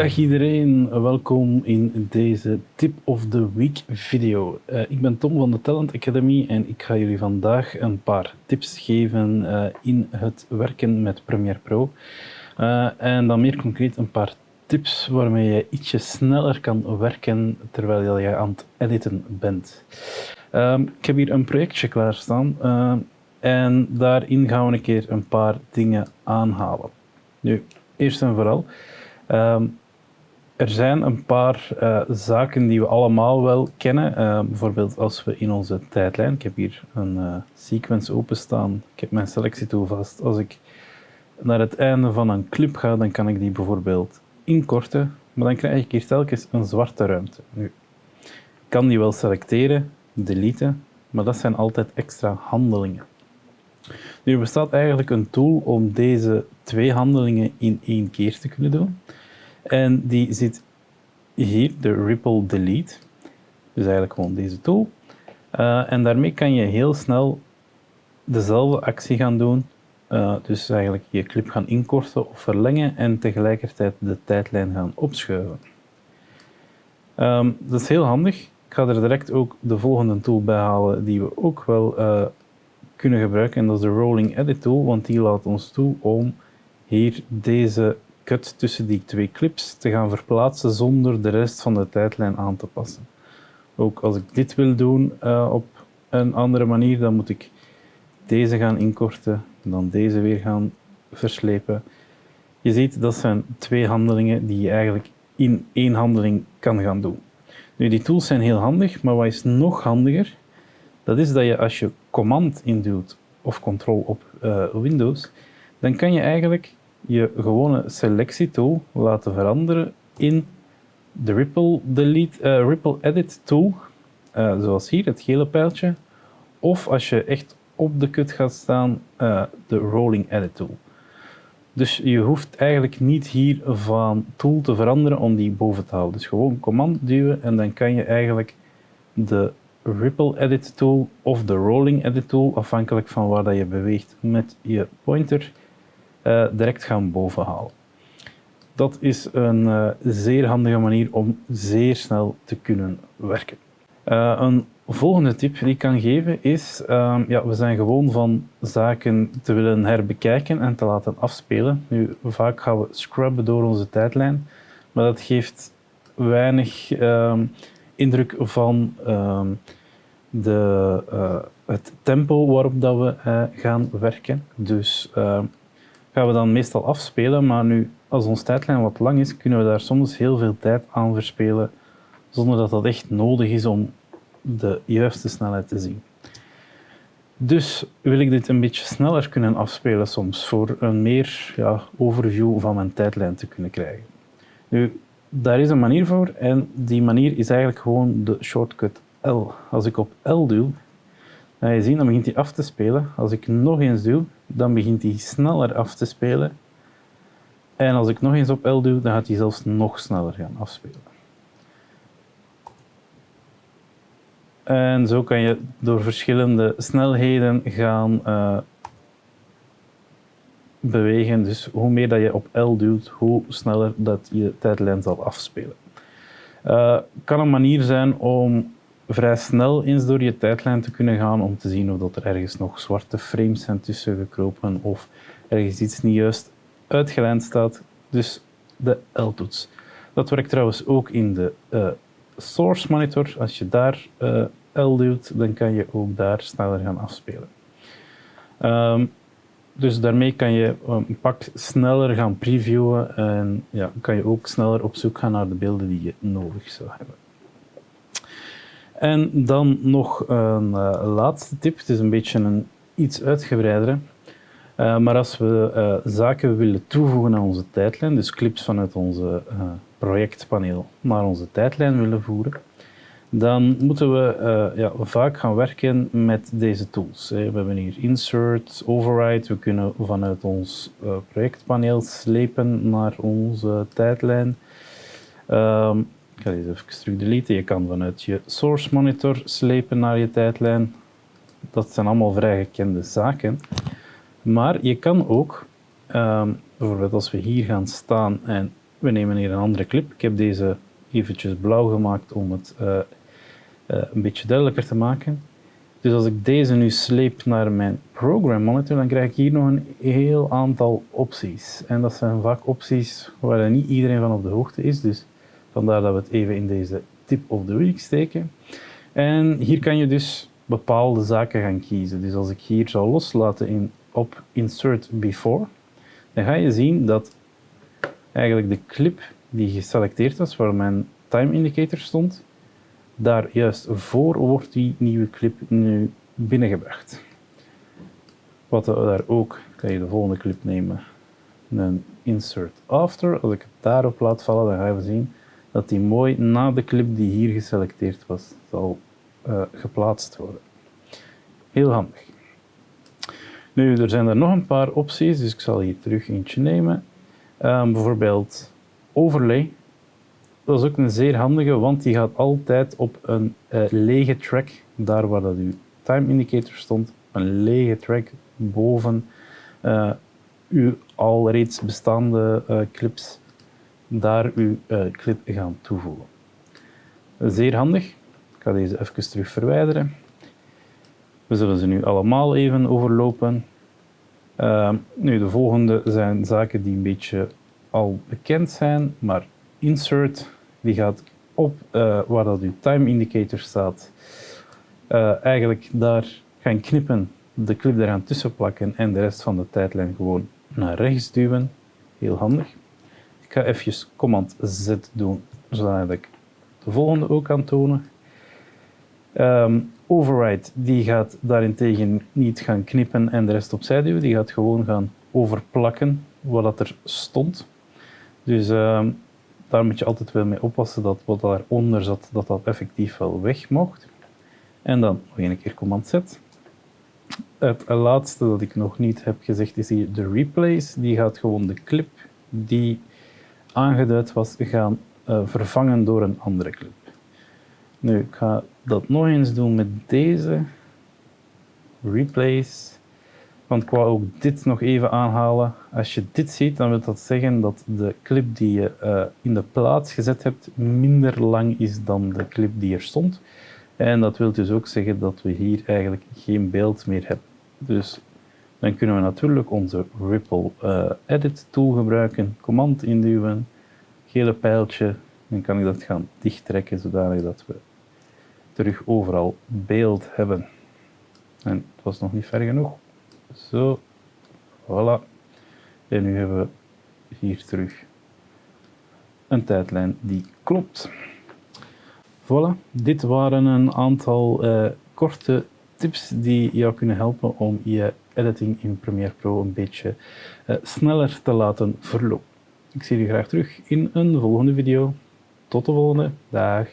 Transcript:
Dag iedereen, welkom in deze Tip of the Week video. Uh, ik ben Tom van de Talent Academy en ik ga jullie vandaag een paar tips geven uh, in het werken met Premiere Pro. Uh, en dan meer concreet een paar tips waarmee je ietsje sneller kan werken terwijl je aan het editen bent. ik heb hier een projectje klaarstaan en daarin gaan we een keer een paar dingen aanhalen. Nu, eerst en vooral, um, er zijn een paar uh, zaken die we allemaal wel kennen. Uh, bijvoorbeeld als we in onze tijdlijn, ik heb hier een uh, sequence openstaan, ik heb mijn selectietool vast. Als ik naar het einde van een clip ga, dan kan ik die bijvoorbeeld inkorten, maar dan krijg ik hier telkens een zwarte ruimte. Nu, ik kan die wel selecteren, deleten, maar dat zijn altijd extra handelingen. Nu bestaat eigenlijk een tool om deze twee handelingen in één keer te kunnen doen. En die zit hier, de Ripple Delete. Dus eigenlijk gewoon deze tool. Uh, en daarmee kan je heel snel dezelfde actie gaan doen. Uh, dus eigenlijk je clip gaan inkorten of verlengen en tegelijkertijd de tijdlijn gaan opschuiven. Um, dat is heel handig. Ik ga er direct ook de volgende tool bij halen die we ook wel uh, kunnen gebruiken. En dat is de Rolling Edit tool, want die laat ons toe om hier deze cut tussen die twee clips te gaan verplaatsen zonder de rest van de tijdlijn aan te passen. Ook als ik dit wil doen uh, op een andere manier, dan moet ik deze gaan inkorten, dan deze weer gaan verslepen. Je ziet, dat zijn twee handelingen die je eigenlijk in één handeling kan gaan doen. Nu, die tools zijn heel handig, maar wat is nog handiger? Dat is dat je als je command induwt of control op uh, Windows, dan kan je eigenlijk je gewone selectietool laten veranderen in de Ripple, delete, uh, Ripple Edit tool, uh, zoals hier, het gele pijltje. Of als je echt op de cut gaat staan, uh, de Rolling Edit tool. Dus je hoeft eigenlijk niet hier van tool te veranderen om die boven te houden. Dus gewoon command duwen en dan kan je eigenlijk de Ripple Edit tool of de Rolling Edit tool, afhankelijk van waar dat je beweegt met je pointer, uh, direct gaan bovenhalen. Dat is een uh, zeer handige manier om zeer snel te kunnen werken. Uh, een volgende tip die ik kan geven is, uh, ja, we zijn gewoon van zaken te willen herbekijken en te laten afspelen. Nu, vaak gaan we scrubben door onze tijdlijn, maar dat geeft weinig ehm, indruk van ehm, de, het tempo waarop dat we gaan werken. Dus we dan meestal afspelen, maar nu, als onze tijdlijn wat lang is, kunnen we daar soms heel veel tijd aan verspelen, zonder dat dat echt nodig is om de juiste snelheid te zien. Dus wil ik dit een beetje sneller kunnen afspelen soms, voor een meer ja, overview van mijn tijdlijn te kunnen krijgen. Nu, daar is een manier voor en die manier is eigenlijk gewoon de shortcut L. Als ik op L duw, dan je zien, dan begint hij af te spelen. Als ik nog eens duw, dan begint hij sneller af te spelen. En als ik nog eens op L duw, dan gaat hij zelfs nog sneller gaan afspelen. En zo kan je door verschillende snelheden gaan uh, bewegen. Dus hoe meer dat je op L duwt, hoe sneller dat je tijdlijn zal afspelen. Uh, kan een manier zijn om vrij snel eens door je tijdlijn te kunnen gaan om te zien of dat er ergens nog zwarte frames zijn tussen gekropen of ergens iets niet juist uitgelijnd staat. Dus de L-toets. Dat werkt trouwens ook in de uh, source monitor. Als je daar uh, L duwt, dan kan je ook daar sneller gaan afspelen. Um, dus daarmee kan je een pak sneller gaan previewen en ja, kan je ook sneller op zoek gaan naar de beelden die je nodig zou hebben. En dan nog een uh, laatste tip. Het is een beetje een iets uitgebreidere. Uh, maar als we uh, zaken willen toevoegen aan onze tijdlijn, dus clips vanuit onze projectpaneel naar onze tijdlijn willen voeren, dan moeten we ja, vaak gaan werken met deze tools. We hebben hier insert, override, we kunnen vanuit ons projectpaneel slepen naar onze tijdlijn. Um, ik ga deze even terug deleten. Je kan vanuit je source monitor slepen naar je tijdlijn. Dat zijn allemaal vrij gekende zaken. Maar je kan ook, um, bijvoorbeeld als we hier gaan staan en we nemen hier een andere clip. Ik heb deze eventjes blauw gemaakt om het uh, uh, een beetje duidelijker te maken. Dus als ik deze nu sleep naar mijn program monitor, dan krijg ik hier nog een heel aantal opties. En dat zijn vaak opties waar niet iedereen van op de hoogte is. Dus vandaar dat we het even in deze tip of the week steken. En hier kan je dus bepaalde zaken gaan kiezen. Dus als ik hier zou loslaten in, op Insert Before, dan ga je zien dat eigenlijk de clip die geselecteerd was, waar mijn time indicator stond, daar juist voor wordt die nieuwe clip nu binnengebracht. Wat daar ook, kan je de volgende clip nemen, een insert after. Als ik het daarop laat vallen, dan gaan we zien dat die mooi na de clip die hier geselecteerd was, zal uh, geplaatst worden. Heel handig. Nu, er zijn er nog een paar opties, dus ik zal hier terug eentje nemen. Um, bijvoorbeeld overlay. Dat is ook een zeer handige, want die gaat altijd op een uh, lege track, daar waar dat uw time indicator stond, een lege track boven uh, uw al reeds bestaande clips, daar uw clip gaan toevoegen. Zeer handig. Ik ga deze even terug verwijderen. We zullen ze nu allemaal even overlopen. Uh, nu, de volgende zijn zaken die een beetje al bekend zijn, maar insert die gaat op uh, waar dat uw time indicator staat, uh, eigenlijk daar gaan knippen, de clip eraan tussen plakken en de rest van de tijdlijn gewoon naar rechts duwen. Heel handig. Ik ga even command Z doen, zodat ik de volgende ook kan tonen. Um, override die gaat daarentegen niet gaan knippen en de rest opzij duwen, die gaat gewoon gaan overplakken wat er stond. Dus um, daar moet je altijd wel mee oppassen dat wat daaronder zat, dat dat effectief wel weg mocht. En dan nog een keer command Z. Het laatste dat ik nog niet heb gezegd is hier de replace. Die gaat gewoon de clip die aangeduid was gaan uh, vervangen door een andere clip. Nu, ik ga dat nog eens doen met deze. Replace. Want ik wou ook dit nog even aanhalen. Als je dit ziet, dan wil dat zeggen dat de clip die je uh, in de plaats gezet hebt minder lang is dan de clip die er stond. En dat wil dus ook zeggen dat we hier eigenlijk geen beeld meer hebben. Dus dan kunnen we natuurlijk onze Ripple uh, Edit tool gebruiken, command induwen, gele pijltje, dan kan ik dat gaan dichttrekken zodanig dat we terug overal beeld hebben. En het was nog niet ver genoeg. Zo, voilà. En nu hebben we hier terug een tijdlijn die klopt. Voilà, dit waren een aantal uh, korte tips die jou kunnen helpen om je editing in Premiere Pro een beetje uh, sneller te laten verlopen. Ik zie je graag terug in een volgende video. Tot de volgende. Dag.